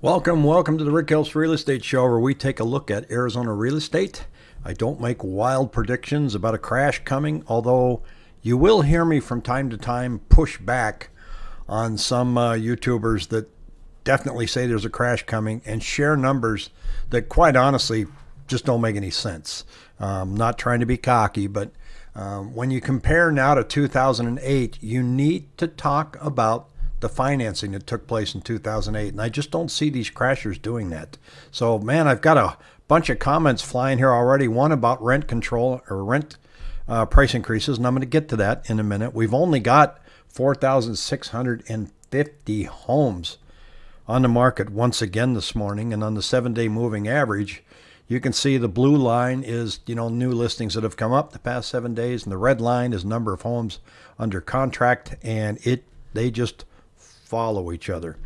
Welcome, welcome to the Rick Helps Real Estate Show, where we take a look at Arizona real estate. I don't make wild predictions about a crash coming, although you will hear me from time to time push back on some uh, YouTubers that definitely say there's a crash coming and share numbers that, quite honestly, just don't make any sense. Um, not trying to be cocky, but um, when you compare now to 2008, you need to talk about the financing that took place in 2008. And I just don't see these crashers doing that. So, man, I've got a bunch of comments flying here already. One about rent control or rent uh, price increases, and I'm going to get to that in a minute. We've only got 4,650 homes on the market once again this morning. And on the seven day moving average, you can see the blue line is, you know, new listings that have come up the past seven days, and the red line is number of homes under contract, and it they just follow each other.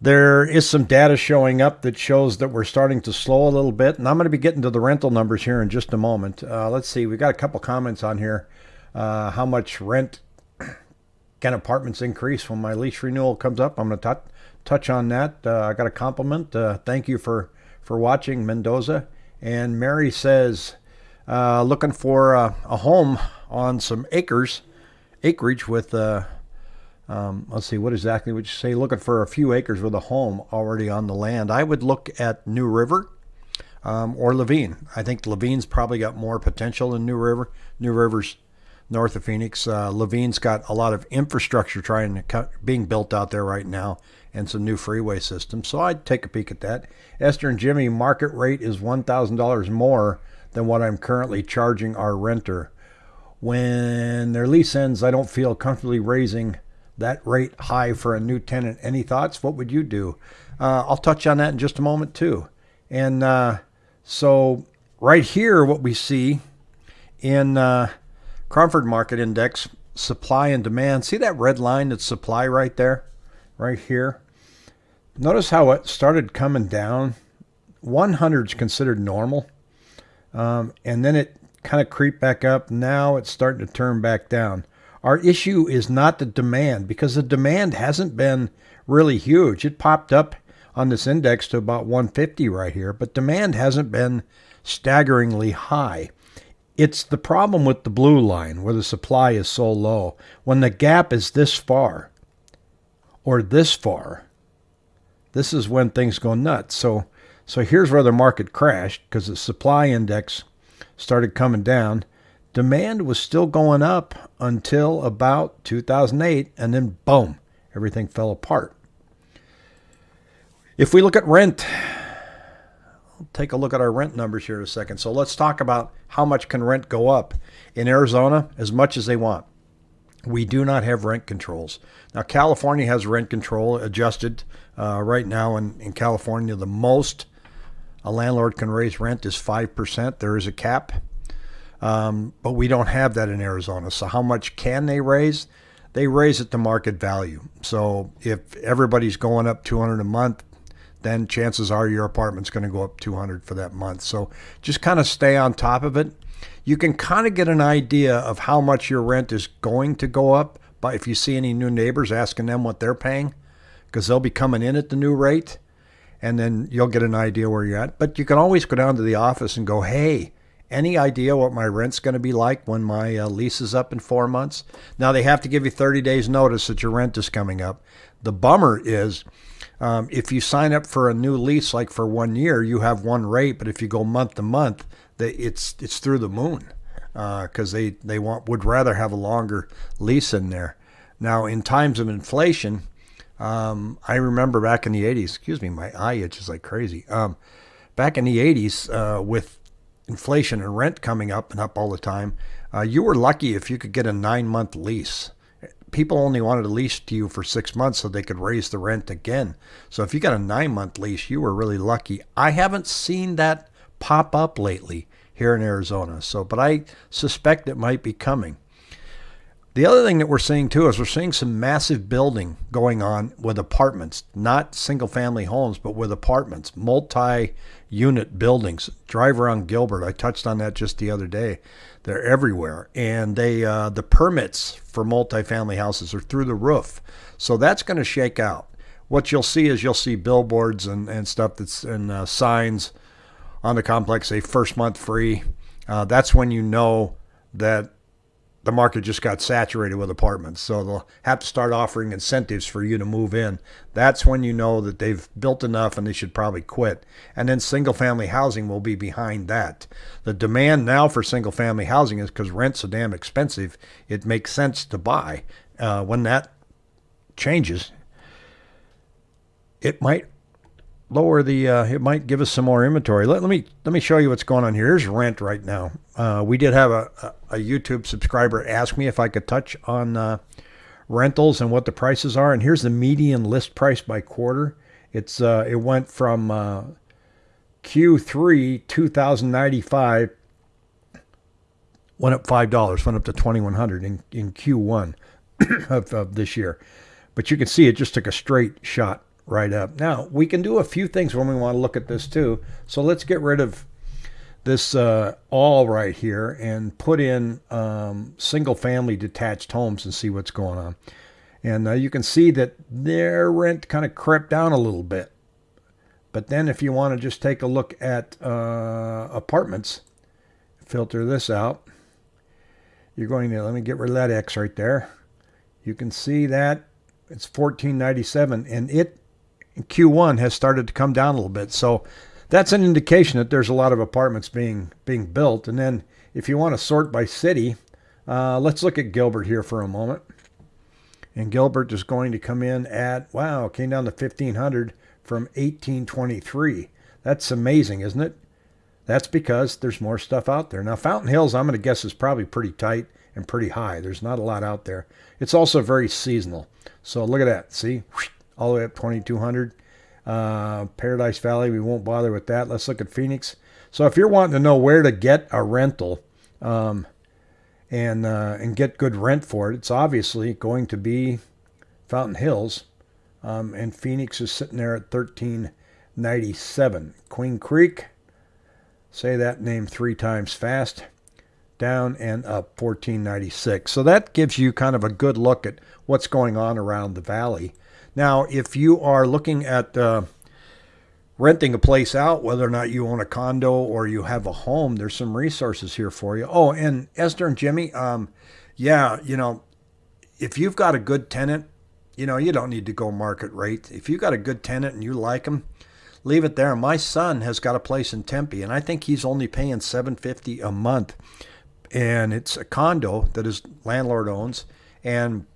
There is some data showing up that shows that we're starting to slow a little bit, and I'm going to be getting to the rental numbers here in just a moment. Uh, let's see, we've got a couple comments on here. Uh, how much rent can apartments increase when my lease renewal comes up? I'm going to touch on that. Uh, I got a compliment. Uh, thank you for for watching Mendoza. And Mary says, uh, looking for a, home on some acres, acreage with uh, um, let's see, what exactly would you say? Looking for a few acres with a home already on the land. I would look at New River um, or Laveen. I think Laveen's probably got more potential than New River. New River's north of Phoenix. Uh, Laveen's got a lot of infrastructure trying to cut, being built out there right now and some new freeway systems. So I'd take a peek at that. Esther and Jimmy, market rate is $1,000 more than what I'm currently charging our renter. When their lease ends, I don't feel comfortably raising that rate high for a new tenant. Any thoughts? What would you do? Uh, I'll touch on that in just a moment too. And uh, so right here, what we see in uh, Cromford Market Index, supply and demand. See that red line that's supply right there, right here. Notice how it started coming down. 100 is considered normal, um, and then it kind of creep back up. Now it's starting to turn back down. Our issue is not the demand because the demand hasn't been really huge. It popped up on this index to about 150 right here, but demand hasn't been staggeringly high. It's the problem with the blue line where the supply is so low. When the gap is this far or this far, this is when things go nuts. So so here's where the market crashed because the supply index started coming down demand was still going up until about 2008, and then boom, everything fell apart. If we look at rent, will take a look at our rent numbers here in a second. So let's talk about how much can rent go up in Arizona as much as they want. We do not have rent controls. Now, California has rent control adjusted uh, right now. In, in California, the most a landlord can raise rent is 5%. There is a cap. Um, but we don't have that in Arizona. So how much can they raise? They raise it to market value. So if everybody's going up 200 a month, then chances are your apartment's going to go up 200 for that month. So just kind of stay on top of it. You can kind of get an idea of how much your rent is going to go up But if you see any new neighbors asking them what they're paying because they'll be coming in at the new rate and then you'll get an idea where you're at. But you can always go down to the office and go, "Hey, any idea what my rent's going to be like when my uh, lease is up in four months? Now, they have to give you 30 days notice that your rent is coming up. The bummer is um, if you sign up for a new lease, like for one year, you have one rate, but if you go month to month, they, it's, it's through the moon because uh, they, they want, would rather have a longer lease in there. Now, in times of inflation, um, I remember back in the 80s, excuse me, my eye itches like crazy. Um, back in the 80s, uh, with inflation and rent coming up and up all the time, uh, you were lucky if you could get a nine month lease. People only wanted to lease to you for six months so they could raise the rent again. So if you got a nine month lease, you were really lucky. I haven't seen that pop up lately here in Arizona. So, but I suspect it might be coming. The other thing that we're seeing too is we're seeing some massive building going on with apartments, not single family homes, but with apartments, multi unit buildings. Drive around Gilbert. I touched on that just the other day. They're everywhere. And they uh, the permits for multifamily houses are through the roof. So that's going to shake out. what you'll see is you'll see billboards and, and stuff that's and uh, signs on the complex say first month free. Uh, that's when you know that the market just got saturated with apartments. So they'll have to start offering incentives for you to move in. That's when you know that they've built enough and they should probably quit. And then single family housing will be behind that. The demand now for single family housing is because rent's so damn expensive, it makes sense to buy. Uh, when that changes, it might lower the uh, it might give us some more inventory. Let, let me let me show you what's going on here. Here's rent right now. Uh, we did have a, a, youtube subscriber ask me if i could touch on uh, rentals and what the prices are and here's the median list price by quarter. It's uh, it went from uh, q3 2095 went up five dollars went up to 2100 in, in q1 of, of this year. But you can see it just took a straight shot right up. Now, we can do a few things when we want to look at this too. So let's get rid of this uh, all right here and put in um, single family detached homes and see what's going on. And uh, you can see that their rent kind of crept down a little bit. But then if you want to just take a look at uh, apartments, filter this out. You're going to, let me get rid of that X right there. You can see that it's 1497 and it Q1 has started to come down a little bit. So that's an indication that there's a lot of apartments being being built. And then if you want to sort by city, uh, let's look at Gilbert here for a moment. And Gilbert is going to come in at, wow, came down to 1500 from 1823. That's amazing, isn't it? That's because there's more stuff out there. Now, Fountain Hills, I'm going to guess, is probably pretty tight and pretty high. There's not a lot out there. It's also very seasonal. So look at that. See? All the way up 2200. Uh, Paradise Valley, we won't bother with that. Let's look at Phoenix. So if you're wanting to know where to get a rental um, and uh, and get good rent for it, it's obviously going to be Fountain Hills, um, and Phoenix is sitting there at 1397. Queen Creek, say that name three times fast, down and up 1496. So that gives you kind of a good look at what's going on around the valley. Now, if you are looking at uh, renting a place out, whether or not you own a condo or you have a home, there's some resources here for you. Oh, and Esther and Jimmy, um, yeah, you know, if you've got a good tenant, you know, you don't need to go market rate. If you've got a good tenant and you like them, leave it there. My son has got a place in Tempe, and I think he's only paying 750 a month. And it's a condo that his landlord owns. And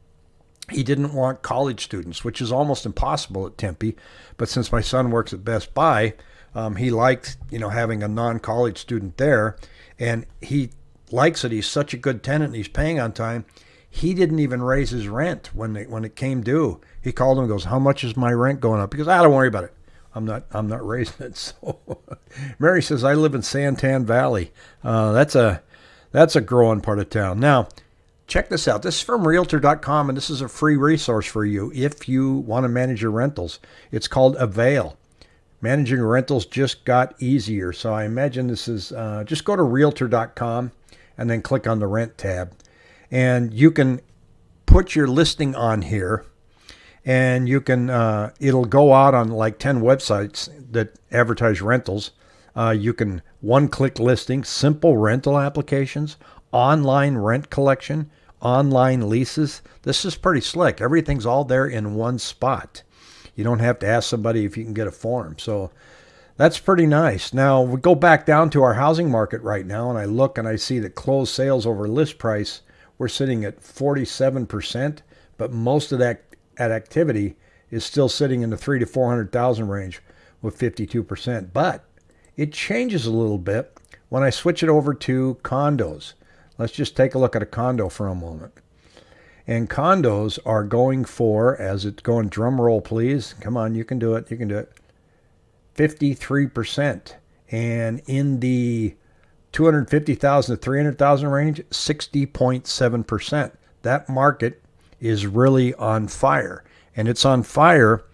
he didn't want college students, which is almost impossible at Tempe. But since my son works at Best Buy, um, he liked you know having a non-college student there, and he likes it. He's such a good tenant. And he's paying on time. He didn't even raise his rent when they, when it came due. He called him and goes, "How much is my rent going up?" Because I don't worry about it. I'm not I'm not raising it. So Mary says I live in Santan Valley. Uh, that's a that's a growing part of town. Now check this out. This is from realtor.com, and this is a free resource for you if you want to manage your rentals. It's called Avail. Managing rentals just got easier. So I imagine this is uh, just go to realtor.com and then click on the rent tab. And you can put your listing on here and you can, uh, it'll go out on like 10 websites that advertise rentals. Uh, you can one click listing, simple rental applications, online rent collection, online leases. This is pretty slick. Everything's all there in one spot. You don't have to ask somebody if you can get a form. So that's pretty nice. Now we go back down to our housing market right now, and I look and I see that closed sales over list price, we're sitting at 47%, but most of that, that activity is still sitting in the three to 400,000 range with 52%. But it changes a little bit when I switch it over to condos. Let's just take a look at a condo for a moment. And condos are going for, as it's going, drum roll please. Come on, you can do it. You can do it. 53%. And in the 250,000 to 300,000 range, 60.7%. That market is really on fire. And it's on fire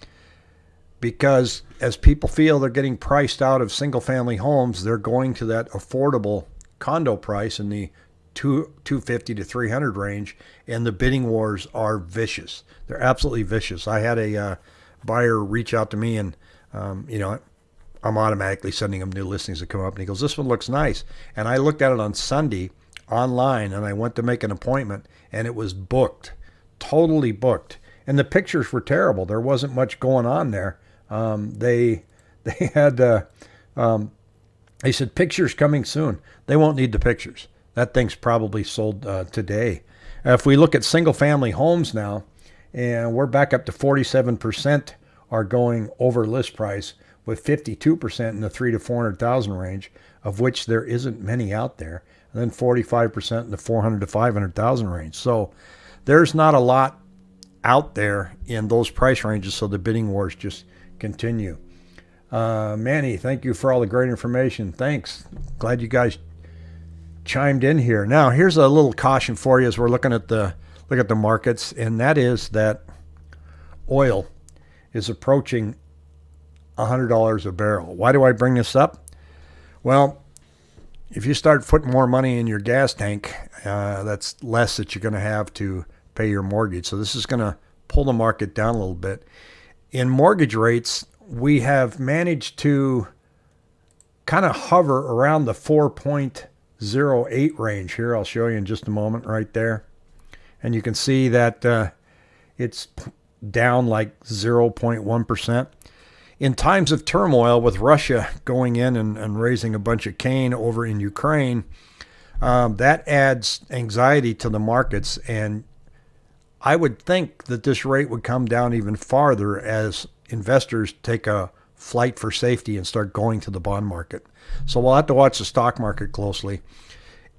because as people feel they're getting priced out of single family homes, they're going to that affordable condo price in the two, 250 to 300 range, and the bidding wars are vicious. They're absolutely vicious. I had a uh, buyer reach out to me and, um, you know, I'm automatically sending him new listings that come up. And he goes, This one looks nice. And I looked at it on Sunday online and I went to make an appointment and it was booked, totally booked. And the pictures were terrible. There wasn't much going on there. Um, they they had uh, um, they said pictures coming soon. They won't need the pictures. That thing's probably sold uh, today. If we look at single family homes now, and we're back up to 47% are going over list price with 52% in the three to 400,000 range, of which there isn't many out there, and then 45% in the 400 to 500,000 range. So there's not a lot out there in those price ranges, so the bidding wars just continue. Uh, Manny, thank you for all the great information. Thanks. Glad you guys chimed in here. Now, here's a little caution for you as we're looking at the look at the markets, and that is that oil is approaching $100 a barrel. Why do I bring this up? Well, if you start putting more money in your gas tank, uh, that's less that you're going to have to pay your mortgage. So this is going to pull the market down a little bit. In mortgage rates, we have managed to kind of hover around the 4.08 range here. I'll show you in just a moment right there. And you can see that uh, it's down like 0.1%. In times of turmoil with Russia going in and, and raising a bunch of Cain over in Ukraine, um, that adds anxiety to the markets. And I would think that this rate would come down even farther as investors take a flight for safety and start going to the bond market. So we'll have to watch the stock market closely.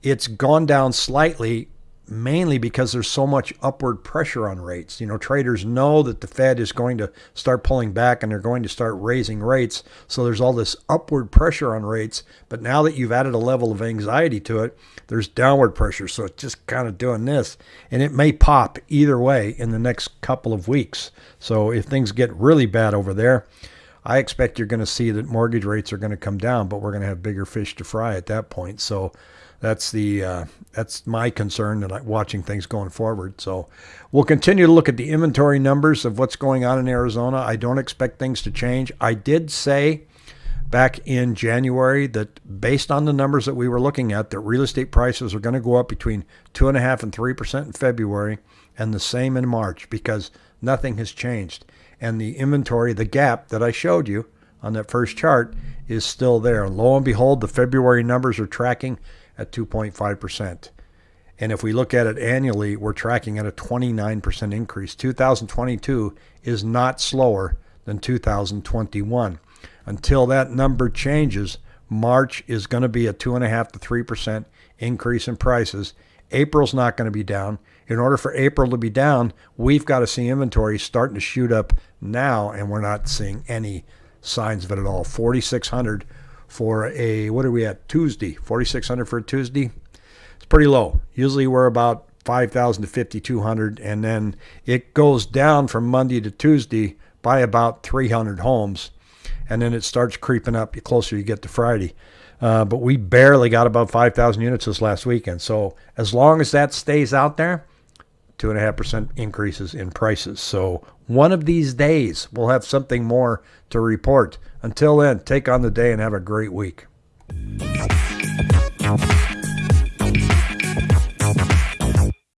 It's gone down slightly mainly because there's so much upward pressure on rates. You know, traders know that the Fed is going to start pulling back and they're going to start raising rates. So there's all this upward pressure on rates. But now that you've added a level of anxiety to it, there's downward pressure. So it's just kind of doing this. And it may pop either way in the next couple of weeks. So if things get really bad over there, I expect you're going to see that mortgage rates are going to come down, but we're going to have bigger fish to fry at that point. So that's the uh, that's my concern and watching things going forward. So we'll continue to look at the inventory numbers of what's going on in Arizona. I don't expect things to change. I did say back in January that based on the numbers that we were looking at, that real estate prices are going to go up between two and a half and three percent in February, and the same in March because nothing has changed. And the inventory, the gap that I showed you on that first chart, is still there. Lo and behold, the February numbers are tracking at 2.5%. And if we look at it annually, we're tracking at a 29% increase. 2022 is not slower than 2021. Until that number changes, March is going to be a 2.5 to 3% increase in prices. April's not going to be down. In order for April to be down, we've got to see inventory starting to shoot up now, and we're not seeing any signs of it at all. 4,600 for a what are we at Tuesday? 4600 for a Tuesday. It's pretty low. Usually we're about 5000 to 5200 and then it goes down from Monday to Tuesday by about 300 homes and then it starts creeping up the closer you get to Friday. Uh, but we barely got above 5,000 units this last weekend. So as long as that stays out there, two and a half percent increases in prices. So one of these days we'll have something more to report. Until then, take on the day and have a great week.